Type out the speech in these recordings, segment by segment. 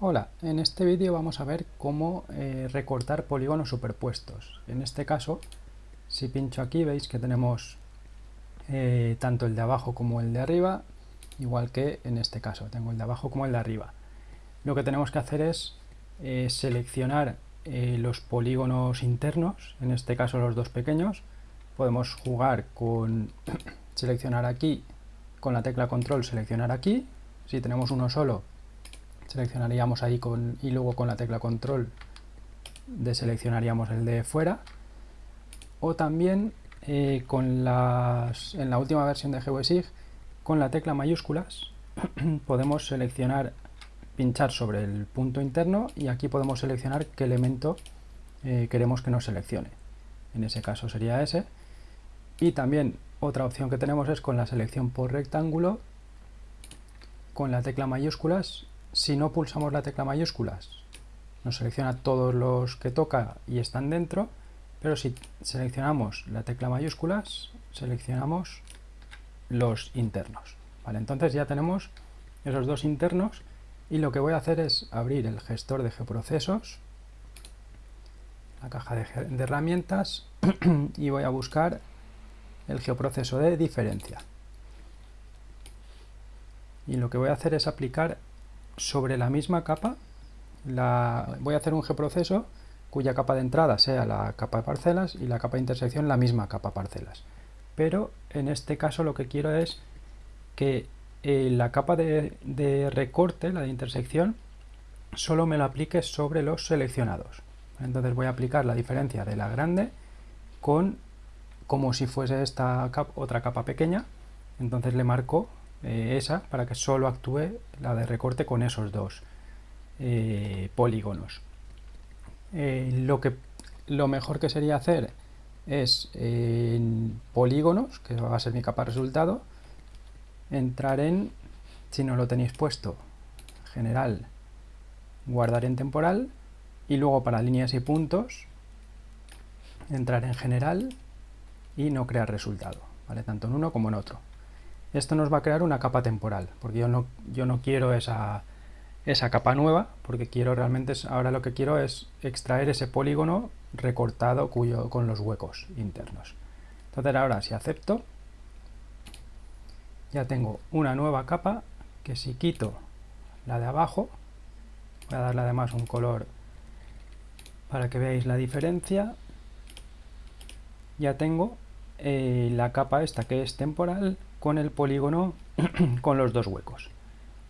Hola, en este vídeo vamos a ver cómo eh, recortar polígonos superpuestos. En este caso, si pincho aquí veis que tenemos eh, tanto el de abajo como el de arriba, igual que en este caso, tengo el de abajo como el de arriba. Lo que tenemos que hacer es eh, seleccionar los polígonos internos, en este caso los dos pequeños. Podemos jugar con seleccionar aquí, con la tecla control seleccionar aquí. Si tenemos uno solo, seleccionaríamos ahí y luego con la tecla control deseleccionaríamos el de fuera. O también eh, con las, en la última versión de GeoSig con la tecla mayúsculas podemos seleccionar pinchar sobre el punto interno y aquí podemos seleccionar qué elemento eh, queremos que nos seleccione. En ese caso sería ese. Y también otra opción que tenemos es con la selección por rectángulo con la tecla mayúsculas si no pulsamos la tecla mayúsculas, nos selecciona todos los que toca y están dentro, pero si seleccionamos la tecla mayúsculas, seleccionamos los internos. Vale, entonces ya tenemos esos dos internos y lo que voy a hacer es abrir el gestor de geoprocesos, la caja de, de herramientas y voy a buscar el geoproceso de diferencia. Y lo que voy a hacer es aplicar sobre la misma capa la, voy a hacer un G-proceso cuya capa de entrada sea la capa de parcelas y la capa de intersección la misma capa parcelas. Pero en este caso lo que quiero es que eh, la capa de, de, recorte, la de intersección, solo me lo aplique sobre los seleccionados. Entonces voy a aplicar la diferencia de la grande con como si fuese esta otra capa pequeña. Entonces le marco eh, esa para que solo actúe la de recorte con esos dos eh, polígonos. Eh, lo, que, lo mejor que sería hacer es en polígonos, que va a ser mi capa resultado, entrar en, si no lo tenéis puesto, general, guardar en temporal y luego para líneas y puntos entrar en general y no crear resultado, ¿vale? tanto en uno como en otro esto nos va a crear una capa temporal, porque yo no, yo no quiero esa, esa capa nueva, porque quiero realmente, ahora lo que quiero es extraer ese polígono recortado cuyo, con los huecos internos. Entonces ahora si acepto, ya tengo una nueva capa que si quito la de abajo, voy a darle además un color para que veáis la diferencia, ya tengo eh, la capa esta que es temporal con el polígono con los dos huecos.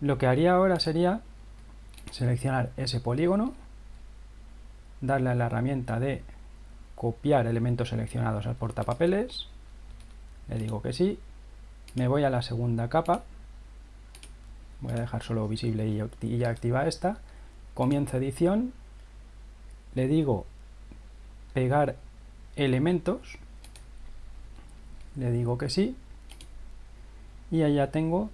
Lo que haría ahora sería seleccionar ese polígono, darle a la herramienta de copiar elementos seleccionados al portapapeles, le digo que sí, me voy a la segunda capa, voy a dejar solo visible y ya activa esta, comienzo edición, le digo pegar elementos, le digo que sí, y allá tengo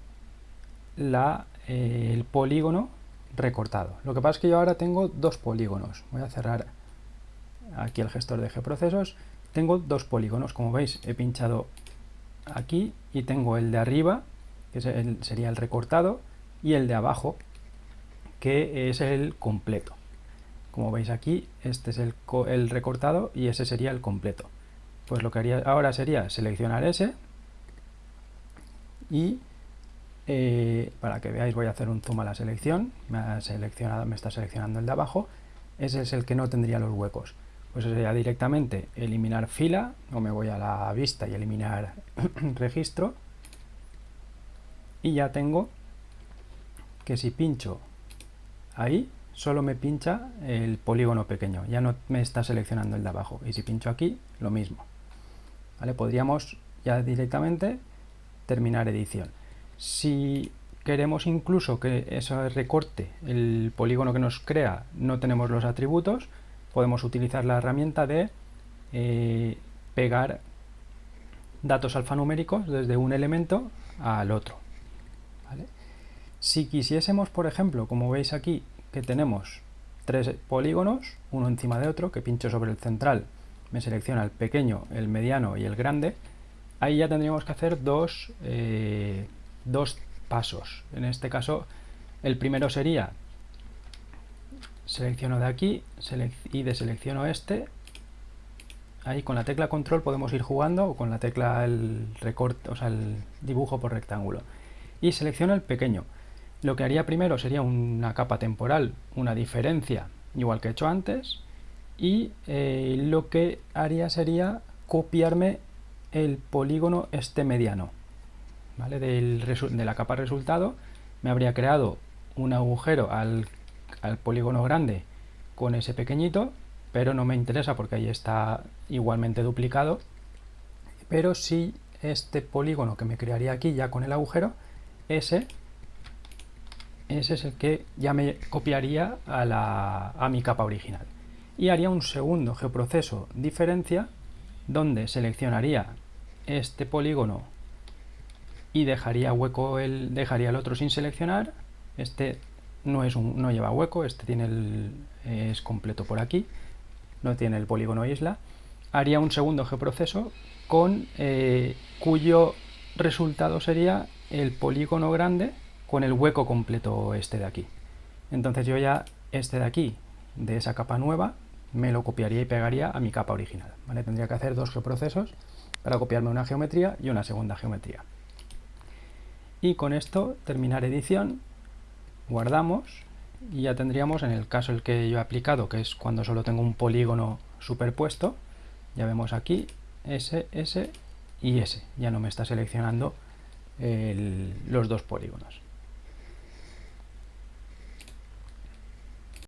la, eh, el polígono recortado. Lo que pasa es que yo ahora tengo dos polígonos. Voy a cerrar aquí el gestor de G-procesos. Tengo dos polígonos, como veis he pinchado aquí y tengo el de arriba, que sería el recortado, y el de abajo, que es el completo. Como veis aquí, este es el, el recortado y ese sería el completo. Pues lo que haría ahora sería seleccionar ese, y eh, para que veáis voy a hacer un zoom a la selección, me, ha seleccionado, me está seleccionando el de abajo, ese es el que no tendría los huecos. Pues sería directamente eliminar fila, o me voy a la vista y eliminar registro, y ya tengo que si pincho ahí, solo me pincha el polígono pequeño, ya no me está seleccionando el de abajo, y si pincho aquí, lo mismo. ¿Vale? Podríamos ya directamente terminar edición. Si queremos incluso que ese recorte, el polígono que nos crea, no tenemos los atributos, podemos utilizar la herramienta de eh, pegar datos alfanuméricos desde un elemento al otro. Si quisiésemos, por ejemplo, como veis aquí, que tenemos tres polígonos, uno encima de otro, que pincho sobre el central, me selecciona el pequeño, el mediano y el grande, ahí ya tendríamos que hacer dos, eh, dos pasos. En este caso, el primero sería selecciono de aquí y deselecciono este. Ahí con la tecla control podemos ir jugando o con la tecla el recorte, o sea, el dibujo por rectángulo. Y selecciono el pequeño. Lo que haría primero sería una capa temporal, una diferencia, igual que he hecho antes. Y eh, lo que haría sería copiarme el polígono este mediano. ¿vale? de la capa resultado me habría creado un agujero al polígono grande con ese pequeñito, pero no me interesa porque ahí está igualmente duplicado. Pero si este polígono que me crearía aquí ya con el agujero, ese, ese es el que ya me copiaría a, a mi capa original. Y haría un segundo geoproceso diferencia donde seleccionaría este polígono y dejaría hueco el, dejaría el otro sin seleccionar, este no, es un, no lleva hueco, este tiene el, es completo por aquí, no tiene el polígono isla. Haría un segundo geoproceso con eh, cuyo resultado sería el polígono grande con el hueco completo este de aquí. Entonces yo ya este de aquí, de esa capa nueva, me lo copiaría y pegaría a mi capa original. Tendría que hacer dos geoprocesos para copiarme una geometría y una segunda geometría. Y con esto terminar edición guardamos y ya tendríamos en el caso el que yo he aplicado, que es cuando solo tengo un polígono superpuesto, ya vemos aquí ese, ese y ese, ya no me está seleccionando los dos polígonos.